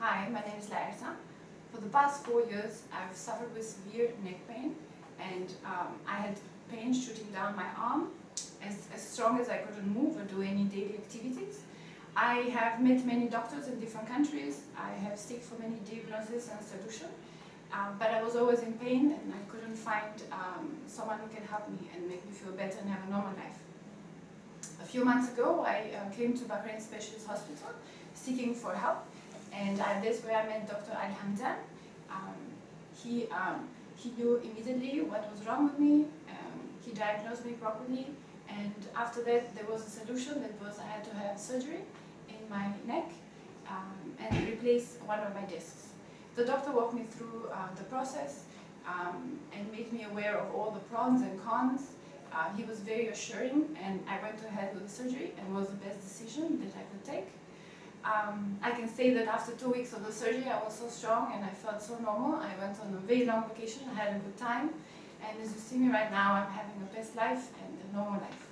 Hi, my name is Larissa. For the past four years, I've suffered with severe neck pain and um, I had pain shooting down my arm as, as strong as I couldn't move or do any daily activities. I have met many doctors in different countries. I have seek for many diagnoses and solutions. Um, but I was always in pain and I couldn't find um, someone who can help me and make me feel better and have a normal life. A few months ago, I uh, came to Bahrain Specialist Hospital seeking for help and uh, that's where I met Dr. Al Hamdan. Um, he, um, he knew immediately what was wrong with me, um, he diagnosed me properly and after that there was a solution that was I had to have surgery in my neck um, and replace one of my discs. The doctor walked me through uh, the process um, and made me aware of all the pros and cons. Uh, he was very assuring and I went ahead with the surgery and was the best decision that I could take. Um, I can say that after two weeks of the surgery I was so strong and I felt so normal. I went on a very long vacation, I had a good time and as you see me right now I'm having a best life and a normal life.